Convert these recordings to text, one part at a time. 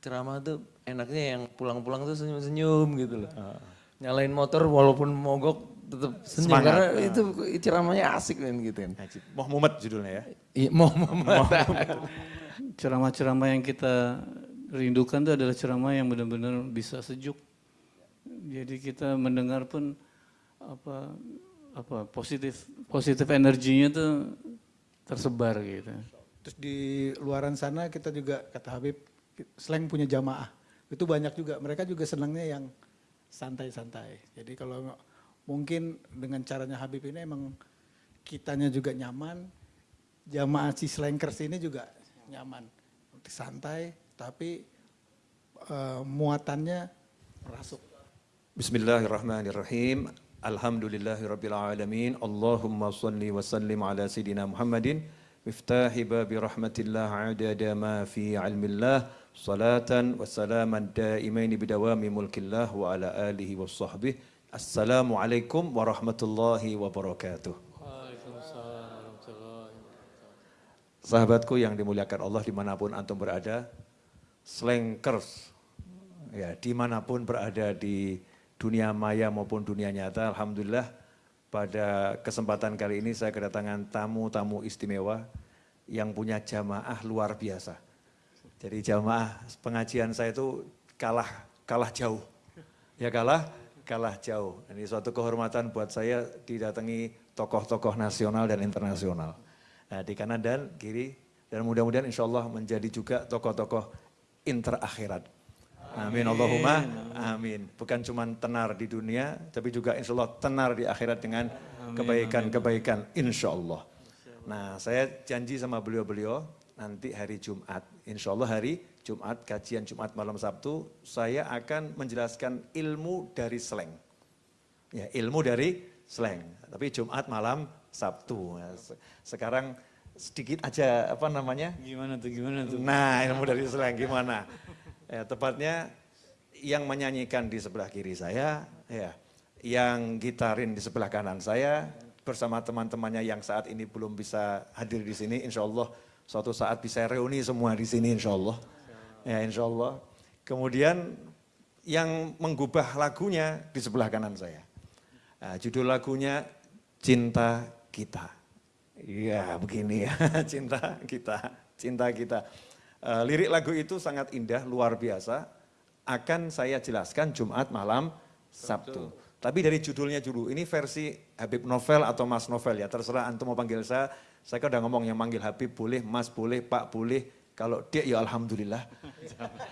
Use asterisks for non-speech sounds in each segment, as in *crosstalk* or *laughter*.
ceramah tuh enaknya yang pulang-pulang tuh senyum-senyum gitu loh. Nyalain motor walaupun mogok tetap senyum Semangat. karena itu ceramahnya asik kan gitu kan. Moh Mumet judulnya ya. Iya, mau mau Ceramah-ceramah yang kita rindukan itu adalah ceramah yang benar-benar bisa sejuk. Jadi kita mendengar pun apa apa positif positif energinya tuh tersebar gitu. Terus di luaran sana kita juga kata Habib slang punya jamaah. Itu banyak juga. Mereka juga senangnya yang santai-santai. Jadi kalau mungkin dengan caranya Habib ini emang kitanya juga nyaman. Jamaah si slankers ini juga nyaman. Santai tapi eh, muatannya merasuk. Bismillahirrahmanirrahim. Alhamdulillahirabbil alamin. Allahumma salli wa sallim ala sayidina Muhammadin miftahi babi rahmatillah adada ma fi ilmillah salatan wa salaman daimaini bidawami mulkillah wa ala alihi wa sahbihi. Assalamualaikum warahmatullahi wabarakatuh. Sahabatku yang dimuliakan Allah di mana pun antum berada, slankers, ya di mana pun berada di dunia maya maupun dunia nyata, Alhamdulillah pada kesempatan kali ini saya kedatangan tamu-tamu istimewa yang punya jamaah luar biasa. Jadi jamaah pengajian saya itu kalah kalah jauh, ya kalah kalah jauh. Ini suatu kehormatan buat saya didatangi tokoh-tokoh nasional dan internasional. Nah, di kanan dan kiri dan mudah-mudahan insya Allah menjadi juga tokoh-tokoh interakhirat. Amin Allahumma amin. Bukan cuma tenar di dunia, tapi juga insya Allah tenar di akhirat dengan kebaikan-kebaikan insya Allah. Nah saya janji sama beliau-beliau nanti hari Jumat, insya Allah hari Jumat, kajian Jumat malam Sabtu, saya akan menjelaskan ilmu dari slang. Ya, ilmu dari slang. Tapi Jumat malam Sabtu. Se- Sekarang sedikit aja apa namanya? Gimana tuh gimana tuh? Nah, ilmu dari slang gimana? Ya, tepatnya yang menyanyikan di sebelah kiri saya, ya, yang gitarin di sebelah kanan saya, bersama teman-temannya yang saat ini belum bisa hadir di sini, insya Allah suatu saat bisa reuni semua di sini, insya Allah. Ya, insya Allah. Kemudian yang menggubah lagunya di sebelah kanan saya. Nah, judul lagunya Cinta Kita. Iya begini ya, *laughs* cinta kita, cinta kita. Eh, lirik lagu itu sangat indah, luar biasa. Akan saya jelaskan Jumat malam Sabtu. Tapi dari judulnya dulu, ini versi Habib Novel atau Mas Novel ya, terserah antum mau panggil saya. Saya kan udah ngomong yang manggil Habib boleh, Mas boleh, Pak boleh. Kalau dia ya Alhamdulillah.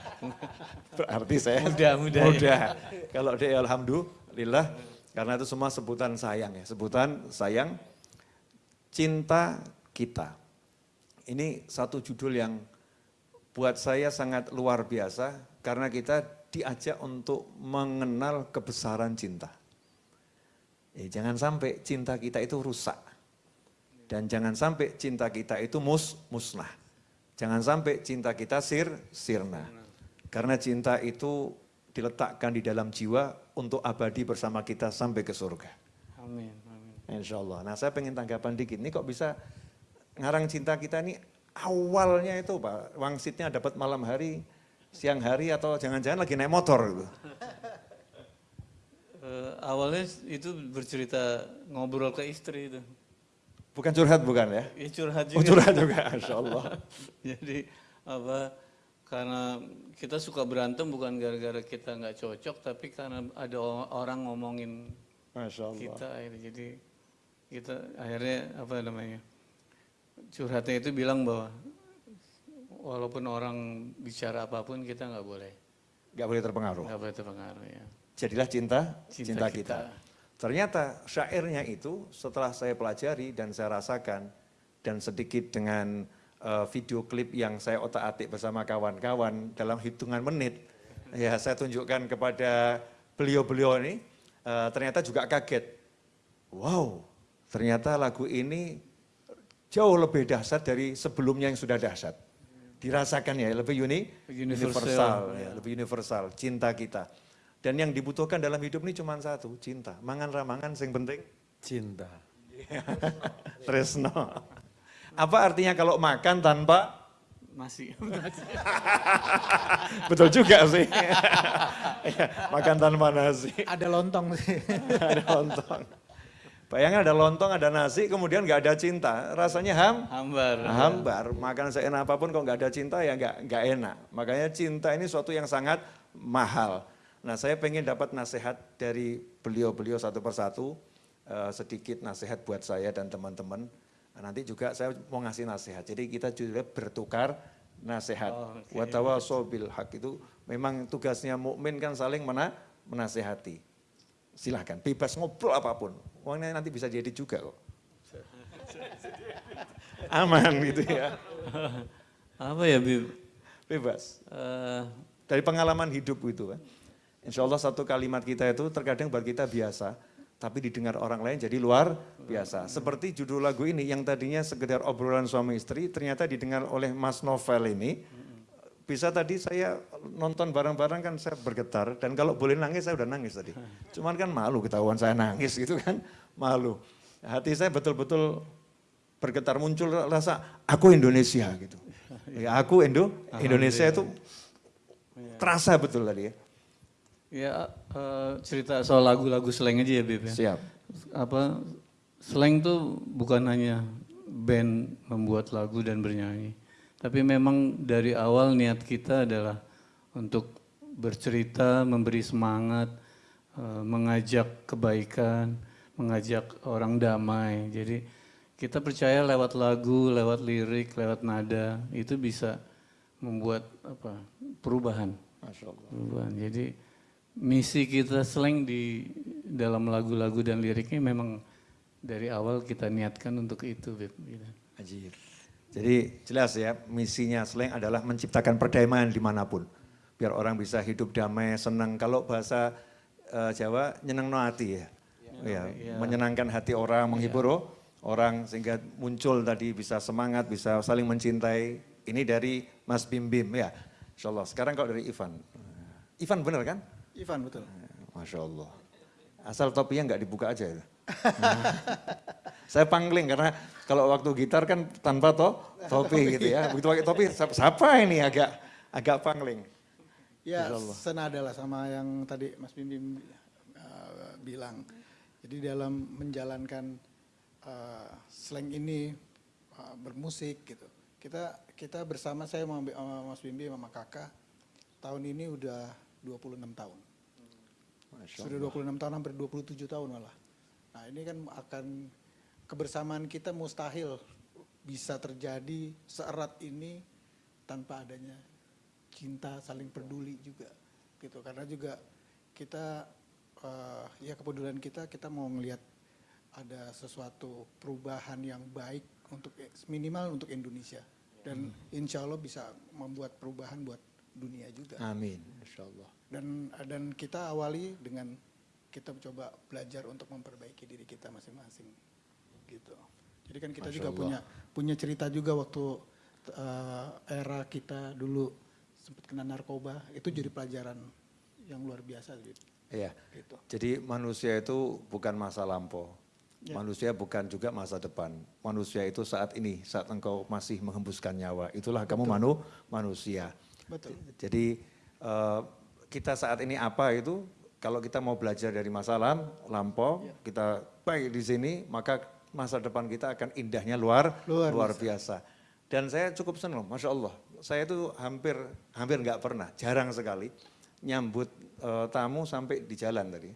*laughs* Berarti saya Mudah, mudah ya. Kalau dia ya Alhamdulillah, karena itu semua sebutan sayang ya, sebutan sayang cinta kita. Ini satu judul yang buat saya sangat luar biasa karena kita diajak untuk mengenal kebesaran cinta. Ya, jangan sampai cinta kita itu rusak. Dan jangan sampai cinta kita itu mus, musnah. Jangan sampai cinta kita sir, sirna. Karena cinta itu diletakkan di dalam jiwa untuk abadi bersama kita sampai ke surga. Amin, amin. Insya Allah. Nah saya pengen tanggapan dikit. Ini kok bisa ngarang cinta kita ini awalnya itu Pak, wangsitnya dapat malam hari, siang hari atau jangan-jangan lagi naik motor gitu. Eh, awalnya itu bercerita ngobrol ke istri itu. Bukan curhat bukan ya? Ya curhat Oh juga. curhat juga, Insya Allah. *laughs* Jadi apa karena kita suka berantem bukan gara-gara kita nggak cocok tapi karena ada orang ngomongin Masya Allah. kita akhirnya jadi kita akhirnya apa namanya curhatnya itu bilang bahwa walaupun orang bicara apa pun kita nggak boleh Gak boleh terpengaruh. nggak boleh terpengaruh ya Jadilah cinta, Cinta cinta, kita. kita. Ternyata syairnya itu setelah saya pelajari dan saya rasakan dan sedikit dengan eh, video klip yang saya otak-atik bersama kawan-kawan dalam hitungan menit, ya saya tunjukkan kepada beliau-beliau ini, eh, ternyata juga kaget. Wow, ternyata lagu ini jauh lebih dahsyat dari sebelumnya yang sudah dahsyat. Dirasakan ya, lebih uni, Universal. universal, ya, lebih universal, cinta kita. Dan yang dibutuhkan dalam hidup ini cuma satu, cinta. Mangan ramangan, yang penting Cinta. *laughs* Tresno. Apa artinya kalau makan tanpa nasi. *laughs* Betul juga sih. *laughs* Iya, makan tanpa nasi. Ada lontong sih. ada lontong. Bayangin ada lontong, ada nasi, kemudian nggak ada cinta. Rasanya ham, Hambar. hambar. Makan seenak apa pun kok nggak ada cinta ya nggak nggak enak. Makanya cinta ini suatu yang sangat mahal. Nah saya pengen dapat nasihat dari beliau-beliau satu persatu, eh, sedikit nasihat buat saya dan teman-teman. Nah, nanti juga saya mau ngasih nasihat. Jadi kita juga bertukar nasihat. Oh, bil hak itu memang tugasnya mukmin kan saling mena menasehati. Silahkan, bebas ngobrol apa pun. Uangnya nanti bisa jadi juga kok. Aman gitu ya, Apa ya, Bib? bebas. Eh, Dari pengalaman hidup itu kan. Insya Allah satu kalimat kita itu terkadang buat kita biasa, tapi didengar orang lain jadi luar biasa. Seperti judul lagu ini yang tadinya sekedar obrolan suami istri, ternyata didengar oleh Mas Novel ini. Bisa tadi saya nonton bareng-bareng kan saya bergetar, dan kalau boleh nangis saya udah nangis tadi. Cuman kan malu ketahuan saya nangis gitu kan, malu. Hati saya betul-betul bergetar muncul rasa aku Indonesia gitu. Ya aku Indo, Indonesia itu terasa betul tadi ya. Ya eh, cerita soal lagu-lagu slang aja ya, Bib ya. Siap. Apa slang tuh bukan hanya band membuat lagu dan bernyanyi, tapi memang dari awal niat kita adalah untuk bercerita, memberi semangat, eh, mengajak kebaikan, mengajak orang damai. Jadi kita percaya lewat lagu, lewat lirik, lewat nada itu bisa membuat apa perubahan. Masya Allah. Perubahan. Jadi misi kita slang di dalam lagu-lagu dan liriknya memang dari awal kita niatkan untuk itu. Beb. Ajib. Jadi jelas ya, misinya slang adalah menciptakan perdamaian di mana pun. Biar orang bisa hidup damai, senang. Kalau bahasa eh, Jawa, nyeneng no hati ya. Ya, menyenangkan hati orang, menghibur oh, orang sehingga muncul tadi bisa semangat, bisa saling mencintai. Ini dari Mas Bim Bim ya. Insya Allah. Sekarang kalau dari Ivan. Ivan bener kan? Ivan betul. Masya Allah. Asal topinya nggak dibuka aja itu. *laughs* Saya pangling karena kalau waktu gitar kan tanpa to, topi gitu ya. *laughs* Begitu pakai topi, siapa- ini agak agak pangling. Ya senada lah sama yang tadi Mas Bim Bim uh, bilang. Jadi dalam menjalankan uh, slang ini uh, bermusik gitu. Kita kita bersama saya sama, Mas Bim Bim sama kakak tahun ini udah 26 tahun. Sudah 26 tahun hampir 27 tahun malah. Nah, ini kan akan kebersamaan kita mustahil bisa terjadi seerat ini tanpa adanya cinta saling peduli juga gitu. Karena juga kita eh, ya kepedulian kita kita mau ngelihat ada sesuatu perubahan yang baik untuk minimal untuk Indonesia. Dan insya Allah bisa membuat perubahan buat dunia juga Amin. Insya Allah. dan dan kita awali dengan kita coba belajar untuk memperbaiki diri kita masing-masing gitu jadi kan kita Masya juga Allah. punya punya cerita juga waktu eh, era kita dulu sempat kena narkoba itu jadi pelajaran yang luar biasa gitu Iya. gitu Jadi manusia itu bukan masa lampau. Ya. Manusia bukan juga masa depan. Manusia itu saat ini, saat engkau masih menghembuskan nyawa. Itulah kamu manu, manusia. Betul Jadi eh, kita saat ini apa itu kalau kita mau belajar dari masa lam, lampau, Ya. kita baik di sini, maka masa depan kita akan indahnya luar Luar luar biasa. Dan saya cukup senang, masya Allah. Saya itu hampir hampir nggak pernah, jarang sekali nyambut eh, tamu sampai di jalan tadi.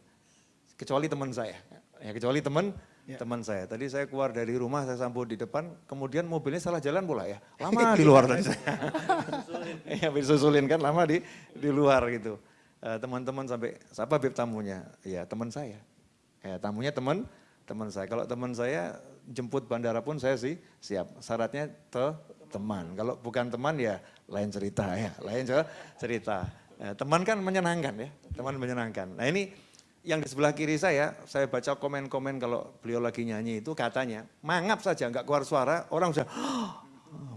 Kecuali teman saya, ya kecuali teman Ya. teman saya. Tadi saya keluar dari rumah, saya sambut di depan, kemudian mobilnya salah jalan pula ya. *laughs* Lama di luar tadi *laughs* saya. Iya, disusulin kan lama di di luar gitu. Eh, teman-teman sampai siapa bib tamunya? Ya teman saya. Ya tamunya teman teman saya. Kalau teman saya jemput bandara pun saya sih siap. Syaratnya te teman. Kalau bukan teman ya lain cerita ya, lain ce- cerita. Ya, teman kan menyenangkan ya, teman menyenangkan. Nah ini yang di sebelah kiri saya, saya baca komen-komen kalau beliau lagi nyanyi itu katanya, mangap saja nggak keluar suara, orang sudah,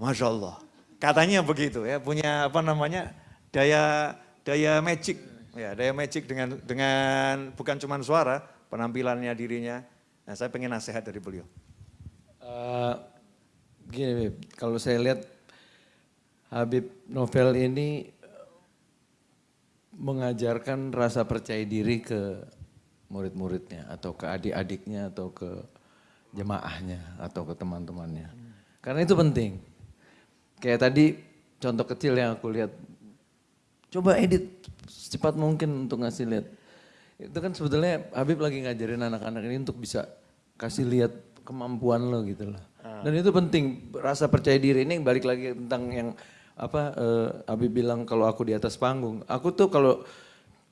Masya Allah. Katanya begitu ya, punya apa namanya, daya daya magic. Ya, daya magic dengan dengan bukan cuma suara, penampilannya dirinya. Nah saya pengen nasihat dari beliau. Eh, gini, kalau saya lihat Habib Novel ini mengajarkan rasa percaya diri ke murid-muridnya atau ke adik-adiknya atau ke jemaahnya atau ke teman-temannya. Karena itu penting. Kayak tadi contoh kecil yang aku lihat. Coba edit secepat mungkin untuk ngasih lihat. Itu kan sebetulnya Habib lagi ngajarin anak-anak ini untuk bisa kasih lihat kemampuan lo gitu loh. Dan itu penting rasa percaya diri ini balik lagi tentang yang apa eh, Habib bilang kalau aku di atas panggung. Aku tuh kalau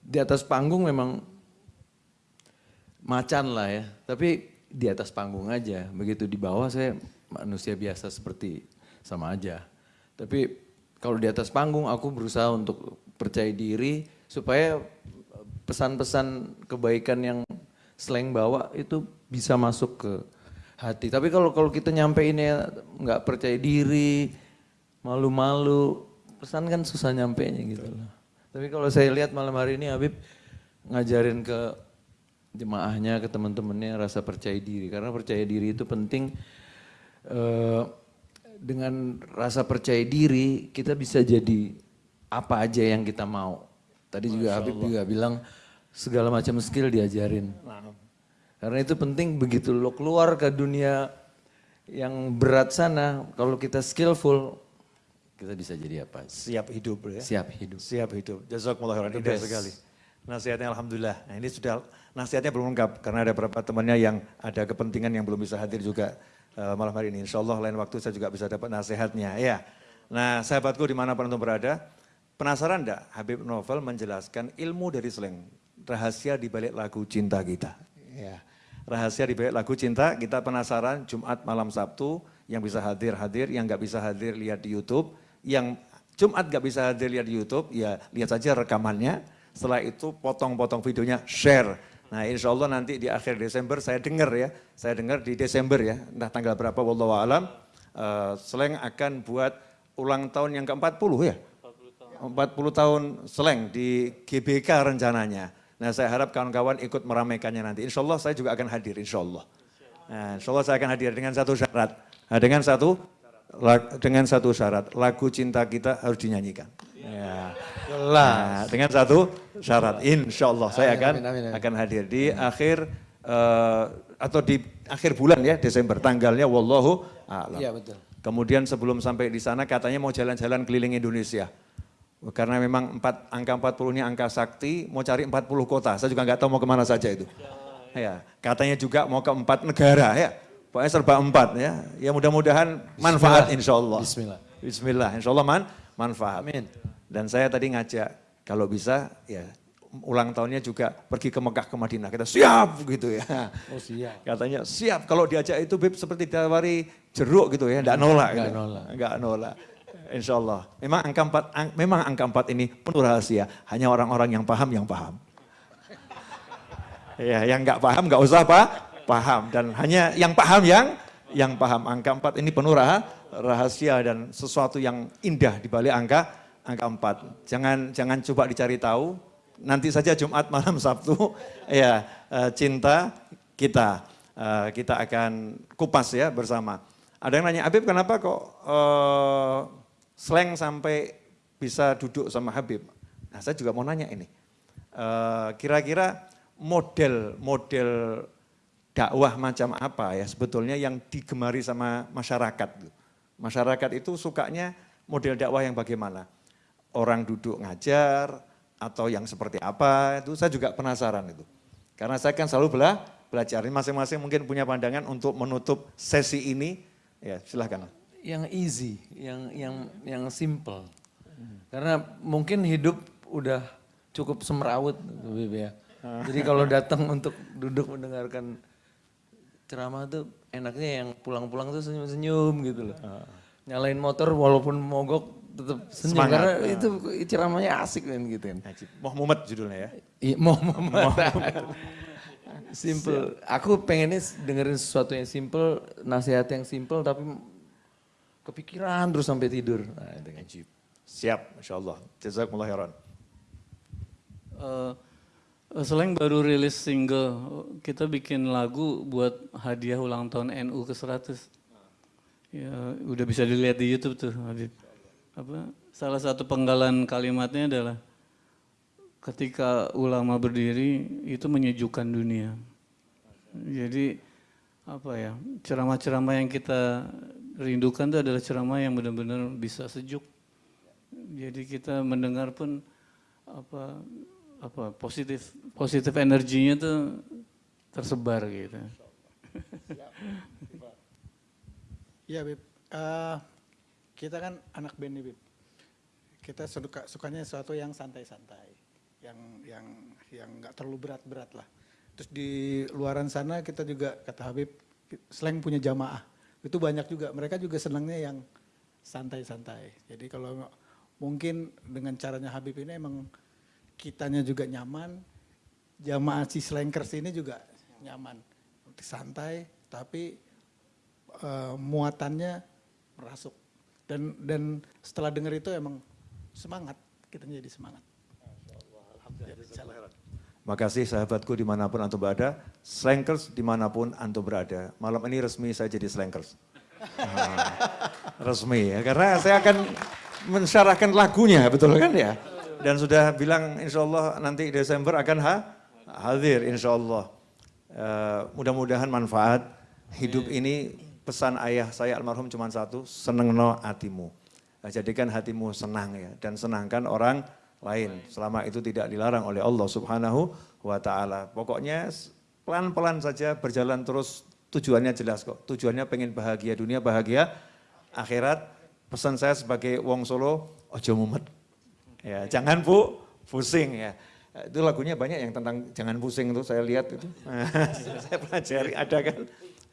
di atas panggung memang macan lah ya, tapi di atas panggung aja. Begitu di bawah saya manusia biasa seperti sama aja. Tapi kalau di atas panggung aku berusaha untuk percaya diri supaya pesan-pesan kebaikan yang slang bawa itu bisa masuk ke hati. Tapi kalau kalau kita nyampeinnya nggak percaya diri, malu-malu, pesan kan susah nyampeinnya gitu loh. Tapi kalau saya lihat malam hari ini Habib ngajarin ke jemaahnya, ke teman-temannya rasa percaya diri. Karena percaya diri itu penting. Eh, dengan rasa percaya diri kita bisa jadi apa aja yang kita mau. Tadi juga Habib juga bilang segala macam skill diajarin. Karena itu penting begitu lo keluar ke dunia yang berat sana, kalau kita skillful, kita bisa jadi apa? Siap hidup ya. Siap hidup. Siap hidup. Jazakumullah khairan. Indah sekali. Nasihatnya Alhamdulillah. Nah ini sudah, nasihatnya belum lengkap karena ada beberapa temannya yang ada kepentingan yang belum bisa hadir juga eh, malam hari ini. Insya Allah lain waktu saya juga bisa dapat nasihatnya. Ya. Nah sahabatku di mana pun untuk berada, penasaran enggak Habib Novel menjelaskan ilmu dari slang, rahasia di balik lagu cinta kita. Ya. Rahasia di balik lagu cinta, kita penasaran Jumat malam Sabtu, yang bisa hadir hadir, yang nggak bisa hadir lihat di YouTube, yang Jumat nggak bisa hadir lihat di YouTube, ya lihat saja rekamannya. Setelah itu potong-potong videonya, share. Nah insya Allah nanti di akhir Desember saya dengar ya, saya dengar di Desember ya, entah tanggal berapa, wallahu alam, eh, Slang akan buat ulang tahun yang ke-40 ya? 40 tahun Slang di GBK rencananya. Nah saya harap kawan-kawan ikut meramaikannya nanti. Insya Allah saya juga akan hadir, insya Allah. Nah, insya Allah saya akan hadir dengan satu syarat. Nah, dengan satu dengan satu syarat, lagu cinta kita harus dinyanyikan. Ya. Nah, dengan satu syarat, insya Allah saya Amin, akan amin, amin, amin. akan hadir di akhir eh, atau di akhir bulan ya Desember tanggalnya wallahu a'lam. Iya betul. Kemudian sebelum sampai di sana katanya mau jalan-jalan keliling Indonesia. Karena memang empat, angka 40 ini angka sakti, mau cari 40 kota. Saya juga nggak tahu mau ke mana saja itu. Ya, katanya juga mau ke empat negara ya. Pokoknya serba empat ya. Ya mudah-mudahan manfaat insya Allah. Bismillah. Bismillah, insya Allah man, manfaat. Amin. Dan saya tadi ngajak, kalau bisa ya ulang tahunnya juga pergi ke Mekah ke Madinah. Kita siap gitu ya. Oh siap. Katanya siap kalau diajak itu Bib seperti ditawari jeruk gitu ya, enggak nolak. Nggak gitu. nolak. Enggak nolak. Insya Allah. Memang angka empat, ang- memang angka empat ini penuh rahasia. Hanya orang-orang yang paham yang paham. ya, yang enggak paham enggak usah pak, paham. Dan hanya yang paham yang yang paham. Angka empat ini penuh rah- rahasia dan sesuatu yang indah di balik angka angka empat. Jangan jangan coba dicari tahu. Nanti saja Jumat malam *laughs* Sabtu, ya eh, cinta kita eh, kita akan kupas ya bersama. Ada yang nanya Habib kenapa kok eh, slang sampai bisa duduk sama Habib? Nah saya juga mau nanya ini. Kira-kira model model dakwah macam apa ya sebetulnya yang digemari sama masyarakat? Masyarakat itu sukanya model dakwah yang bagaimana? Orang duduk ngajar atau yang seperti apa? Itu saya juga penasaran itu. Karena saya kan selalu bela, belajar. Masing-masing mungkin punya pandangan untuk menutup sesi ini. Ya silahkan. Yang easy, yang yang yang simple. Karena mungkin hidup udah cukup semrawut, Bib ya. Jadi kalau datang untuk duduk mendengarkan ceramah tuh enaknya yang pulang-pulang tuh senyum-senyum gitu loh. Nyalain motor walaupun mogok tetap senyum Semangat. karena itu ceramahnya asik kan gitu kan. Najib. Muhammad judulnya ya. Iya, mau Simple. Aku pengennya dengerin sesuatu yang simple, nasihat yang simple tapi kepikiran terus sampai tidur. Nah, itu kan. Najib. Siap, Masya Allah. Jazakumullah khairan. Eh, Selain baru rilis single, kita bikin lagu buat hadiah ulang tahun NU ke 100. Ya, udah bisa dilihat di YouTube tuh, Habib. apa salah satu penggalan kalimatnya adalah ketika ulama berdiri itu menyejukkan dunia. Jadi apa ya ceramah-ceramah yang kita rindukan itu adalah ceramah yang benar-benar bisa sejuk. Jadi kita mendengar pun apa apa positif positif energinya tuh tersebar gitu. Iya Bib, Eh, kita kan anak band nih Bib. Kita suka sukanya sesuatu yang santai-santai, yang yang yang nggak terlalu berat-berat lah. Terus di luaran sana kita juga kata Habib, slang punya jamaah. Itu banyak juga, mereka juga senangnya yang santai-santai. Jadi kalau mungkin dengan caranya Habib ini emang kitanya juga nyaman, jamaah si slankers ini juga nyaman. Santai, tapi eh, muatannya merasuk. Dan dan setelah dengar itu emang semangat, kita jadi semangat. Makasih sahabatku di mana pun antum berada, slankers di mana pun antum berada. Malam ini resmi saya jadi slankers. Ah, resmi ya, karena saya akan mensyarahkan lagunya, betul kan ya? Dan sudah bilang insya Allah nanti Desember akan ha hadir insya Allah. Eh, mudah-mudahan manfaat hidup ini pesan ayah saya almarhum cuma satu, senengno hatimu. Nah, jadikan hatimu senang ya, dan senangkan orang lain. Selama itu tidak dilarang oleh Allah subhanahu wa ta'ala. Pokoknya pelan-pelan saja berjalan terus, tujuannya jelas kok. Tujuannya pengen bahagia dunia, bahagia akhirat. Pesan saya sebagai wong solo, ojo mumet. Ya, jangan bu, pusing ya. Itu lagunya banyak yang tentang jangan pusing itu saya lihat itu. *laughs* saya pelajari ada kan.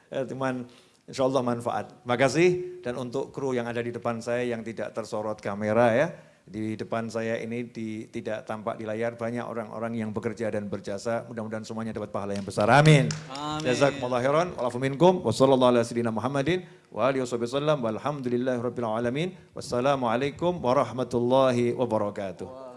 Ya, Cuman insya Allah manfaat. Makasih dan untuk kru yang ada di depan saya yang tidak tersorot kamera ya. Di depan saya ini di, tidak tampak di layar banyak orang-orang yang bekerja dan berjasa. Mudah-mudahan semuanya dapat pahala yang besar. Amin. Amin. Jazakumullah khairan. Walafu minkum. Wassallallahu ala sayyidina Muhammadin. Wa alihi wasallam. Walhamdulillahi alamin. Wassalamualaikum warahmatullahi wabarakatuh.